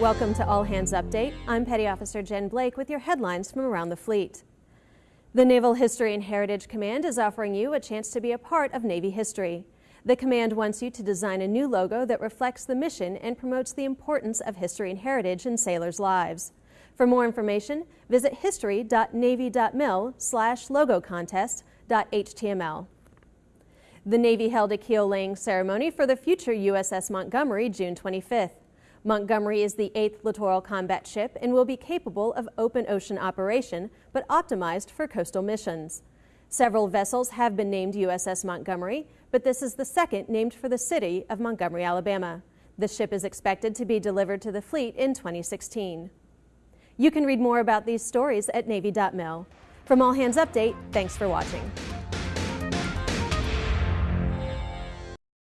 Welcome to All Hands Update. I'm Petty Officer Jen Blake with your headlines from around the fleet. The Naval History and Heritage Command is offering you a chance to be a part of Navy history. The command wants you to design a new logo that reflects the mission and promotes the importance of history and heritage in sailors' lives. For more information, visit history.navy.mil slash logo contest.html. The Navy held a keel laying ceremony for the future USS Montgomery June 25th. Montgomery is the eighth littoral combat ship and will be capable of open ocean operation, but optimized for coastal missions. Several vessels have been named USS Montgomery, but this is the second named for the city of Montgomery, Alabama. The ship is expected to be delivered to the fleet in 2016. You can read more about these stories at Navy.mil. From All Hands Update, thanks for watching.